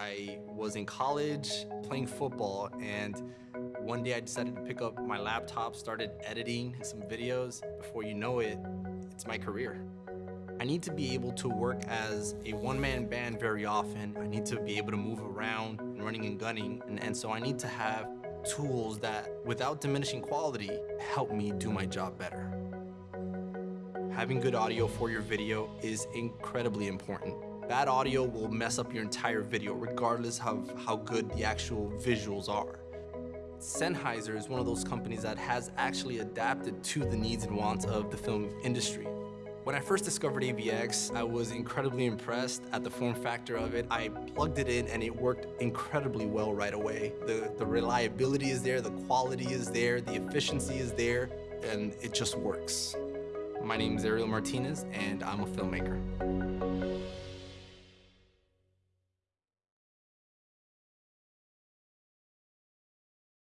I was in college playing football and one day I decided to pick up my laptop, started editing some videos. Before you know it, it's my career. I need to be able to work as a one-man band very often. I need to be able to move around running and gunning. And, and so I need to have tools that, without diminishing quality, help me do my job better. Having good audio for your video is incredibly important. Bad audio will mess up your entire video regardless of how good the actual visuals are. Sennheiser is one of those companies that has actually adapted to the needs and wants of the film industry. When I first discovered AVX, I was incredibly impressed at the form factor of it. I plugged it in and it worked incredibly well right away. The, the reliability is there, the quality is there, the efficiency is there, and it just works. My name is Ariel Martinez and I'm a filmmaker.